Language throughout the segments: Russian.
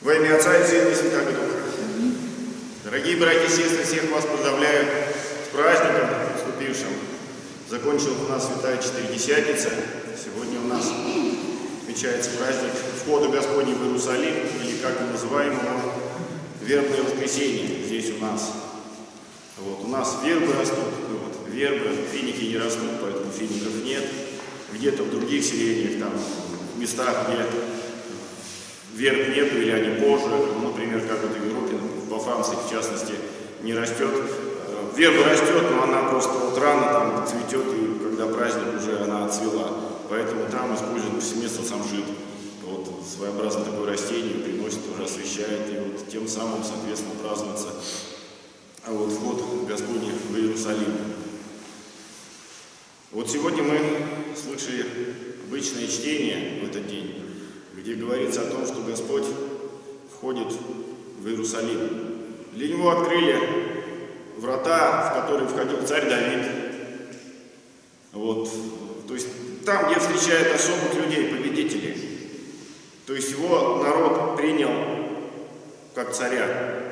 Во имя Отца и Сына и Святого Духа. Дорогие братья и сестры, всех вас поздравляю с праздником наступившим. Закончилась у нас Святая Четыредесятница. Сегодня у нас отмечается праздник входа Господня в Иерусалим, или как мы называем его, вербное воскресенье здесь у нас. Вот, у нас вербы растут, ну вот, вербы, финики не растут, поэтому фиников нет. Где-то в других селениях, там, в местах, где верб нету или они позже, ну, например, как вот в Европе, во Франции в частности, не растет. Верба растет, но она просто вот рано там цветет, и когда праздник уже она отцвела. Поэтому там используют повсеместно самшит. Вот своеобразное такое растение приносит, уже освещает, и вот тем самым, соответственно, празднуется а вот вход Господний в Иерусалим. Вот сегодня мы слышали обычное чтение в этот день, где говорится о том, что Господь входит в Иерусалим. Для Него открыли врата, в которые входил царь Давид. Вот. То есть там, где встречает особых людей, победителей. То есть его народ принял как царя.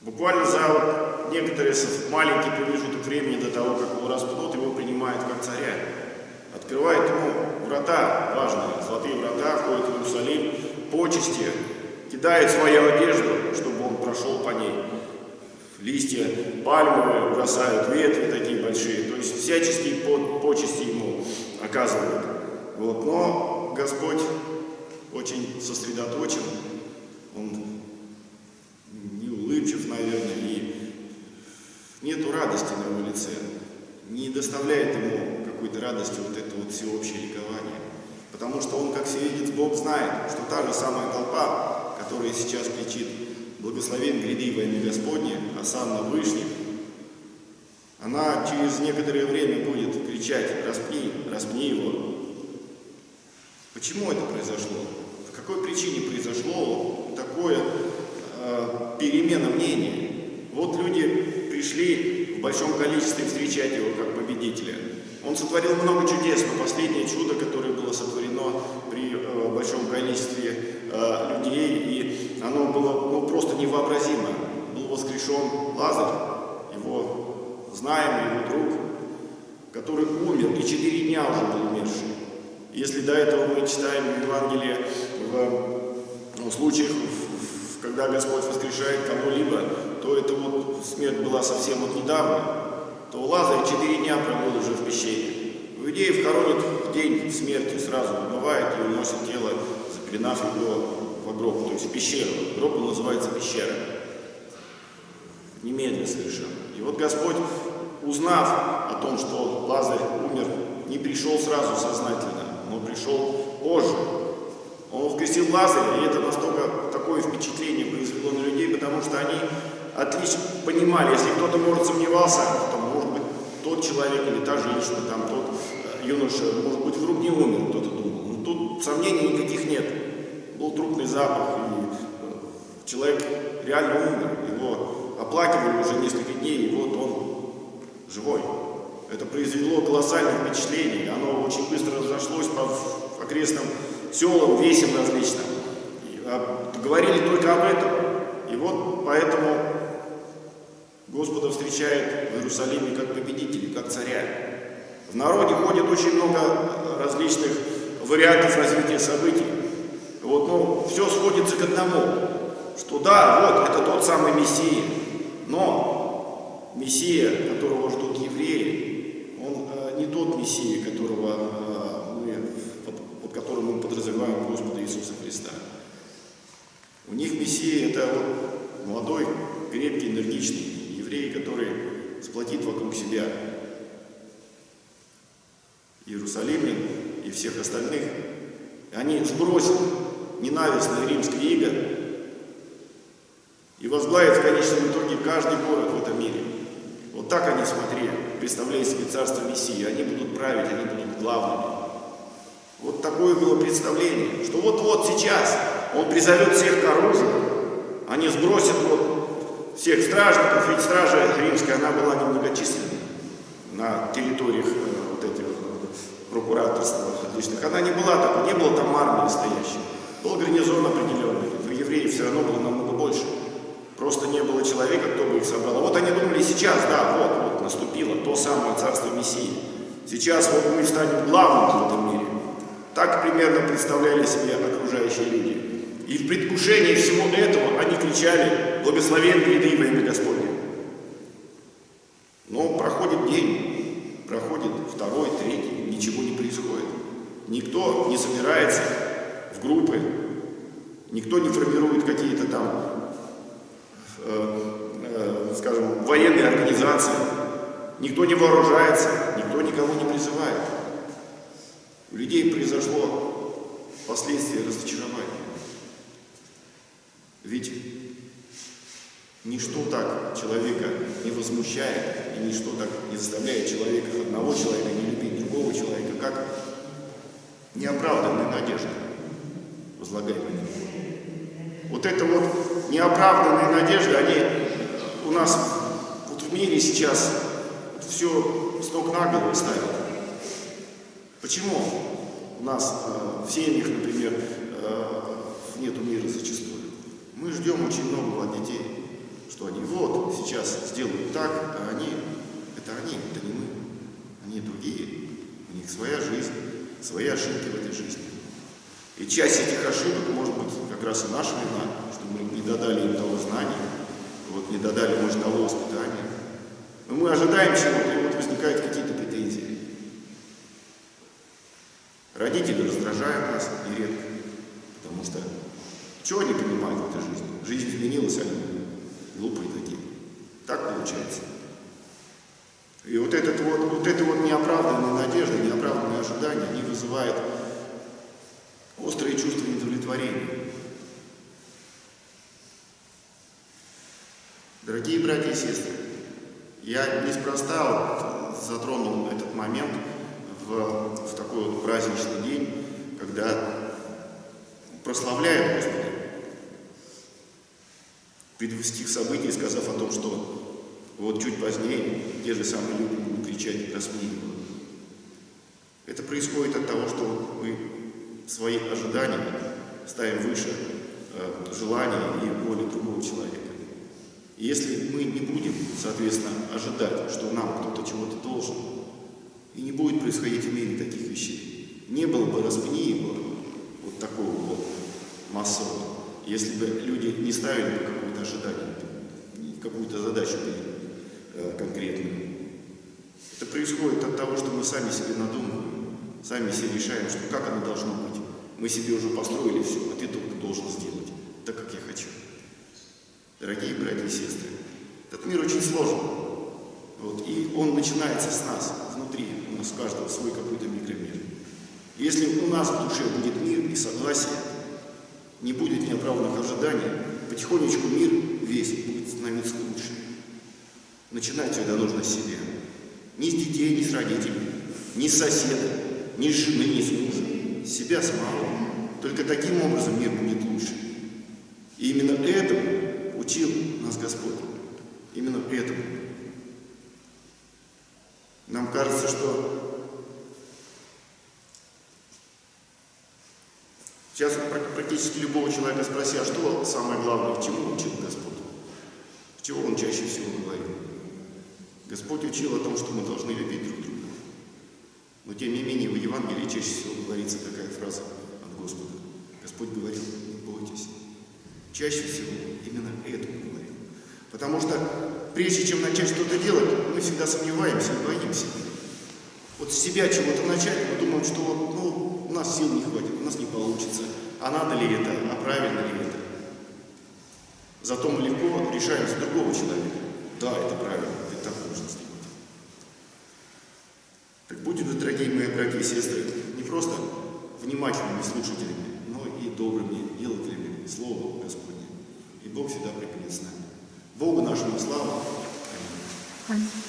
Буквально за вот некоторые маленький промежуток времени до того, как его распнут, его принимают как царя. Открывает ему врата важные, золотые врата, входит в Иерусалим, почести, кидает свою одежду, чтобы он прошел по ней. Листья пальмовые бросают, ветви такие большие, то есть всяческие почести ему оказывают. Вот. Но Господь очень сосредоточен, Он улыбчив, наверное, и нету радости на его лице, не доставляет ему какой-то радости вот это вот всеобщее ликование. Потому что он, как всевидец, Бог знает, что та же самая толпа, которая сейчас кричит «Благословен гряди во имя Господне, а на Вышних», она через некоторое время будет кричать «Распни, распни его». Почему это произошло? По какой причине произошло такое э, перемена мнения. Вот люди пришли в большом количестве встречать его как победителя. Он сотворил много чудес, но последнее чудо, которое было сотворено при э, большом количестве э, людей, и оно было ну, просто невообразимо. Был воскрешен Лазарь, его знаемый, его друг, который умер, и четыре дня уже был умерший. Если до этого мы читаем в Евангелии в, ну, случаях когда Господь воскрешает кого-либо, то это вот смерть была совсем вот недавно, то Лазарь четыре дня пробыл уже в пещере. Иудеев хоронят в день смерти, сразу убывает и уносят тело, запеленав его в гроб, то есть в пещеру. Гроб называется пещера. Немедленно совершенно. И вот Господь, узнав о том, что Лазарь умер, не пришел сразу сознательно, но пришел позже, он воскресил Лазаря, и это настолько такое впечатление произвело на людей, потому что они отлично понимали, если кто-то, может, сомневался, то, может быть, тот человек или та женщина, там, тот э, юноша, может быть, вдруг не умер, кто-то думал. Но тут сомнений никаких нет. Был трупный запах, и э, человек реально умер. Его оплакивали уже несколько дней, и вот он живой. Это произвело колоссальное впечатление. Оно очень быстро разошлось по окрестным селам, весям различным. И, а, говорили только об этом. И вот поэтому Господа встречает в Иерусалиме как победителя, как царя. В народе ходит очень много различных вариантов развития событий. Вот, ну, все сходится к одному, что да, вот, это тот самый Мессия, но Мессия, которого ждут евреи, он э, не тот Мессия, которого э, мы которым мы подразумеваем Господа Иисуса Христа. У них Мессия – это вот молодой, крепкий, энергичный еврей, который сплотит вокруг себя Иерусалимлян и всех остальных. Они сбросят ненавистное римское иго и возглавят в конечном итоге каждый город в этом мире. Вот так они смотрели, представляя себе царство Мессии. Они будут править, они будут главными. Вот такое было представление, что вот-вот сейчас он призовет всех к оружию, они сбросят вот всех стражников, ведь стража римская, она была немногочисленной на территориях э, вот этих прокураторств различных. Она не была такой, не было там армии настоящей. Был гарнизон определенный, все равно было намного больше. Просто не было человека, кто бы их собрал. Вот они думали сейчас, да, вот, вот, наступило то самое царство Мессии. Сейчас вот мы станем главным в этом мире. Так примерно представляли себе окружающие люди. И в предвкушении всего этого они кричали «Благословен гряды во имя Господне». Но проходит день, проходит второй, третий, ничего не происходит. Никто не собирается в группы, никто не формирует какие-то там, э, э, скажем, военные организации, никто не вооружается, никто никого не призывает. У людей произошло последствие разочарования. Ведь ничто так человека не возмущает, и ничто так не заставляет человека, одного человека не любить другого человека, как неоправданная надежда, возлагаемая на него. Вот это вот неоправданные надежды, они у нас вот в мире сейчас все с ног на голову ставят. Почему у нас э, в семьях, например, э, нету мира зачастую? Мы ждем очень многого от детей, что они вот сейчас сделают так, а они, это они, это не мы, они другие, у них своя жизнь, свои ошибки в этой жизни. И часть этих ошибок может быть как раз и наша вина, что мы не додали им того знания, вот не додали, может, того воспитания. Но мы ожидаем чего-то, и вот возникают какие-то претензии. Родители раздражают нас нередко, потому что чего они понимают в этой жизни? Жизнь изменилась, они глупые такие. Так получается. И вот, этот вот, вот это вот неоправданная надежда, неоправданные ожидания, они вызывают острые чувства недовлетворения. Дорогие братья и сестры, я неспроста затронул этот момент в, в такой вот праздничный день, когда прославляют Господа, предвестих событий, сказав о том, что вот чуть позднее те же самые люди будут кричать «распни его». Это происходит от того, что мы свои ожидания ставим выше э, желания и воли другого человека. И если мы не будем, соответственно, ожидать, что нам кто-то чего-то должен, и не будет происходить в мире таких вещей, не было бы распни его вот такого вот массового, если бы люди не ставили бы какое-то ожидание, какую-то задачу э, конкретную. Это происходит от того, что мы сами себе надумываем, сами себе решаем, что как оно должно быть. Мы себе уже построили все, а ты только должен сделать так, как я хочу. Дорогие братья и сестры, этот мир очень сложен. Вот, и он начинается с нас, внутри, у нас каждого свой какой-то микромир. Если у нас в душе будет мир и согласие, не будет неоправданных ожиданий, потихонечку мир весь будет становиться лучше. Начинать всегда нужно с себя. Ни с детей, ни с родителей, ни с соседа, ни с жены, ни с мужа. С себя самого. Только таким образом мир будет лучше. И именно этому учил нас Господь. Именно этому. Нам кажется, что Сейчас практически любого человека спроси, а что самое главное, чему учил Господь? Чего Он чаще всего говорил? Господь учил о том, что мы должны любить друг друга. Но тем не менее в Евангелии чаще всего говорится такая фраза от Господа. Господь говорил, бойтесь. Чаще всего именно это говорил. Потому что прежде чем начать что-то делать, мы всегда сомневаемся и боимся. Вот с себя чего-то начать, мы думаем, что ну, у нас сил не хватит, у нас не получится. А надо ли это, а правильно ли это? Зато мы легко решаем за другого человека. Да, это правильно, это так нужно сделать. Так будем, дорогие мои братья и сестры, не просто внимательными слушателями, но и добрыми делателями Слова Господня. И Бог всегда припинет с нами. Богу нашему славу. Аминь.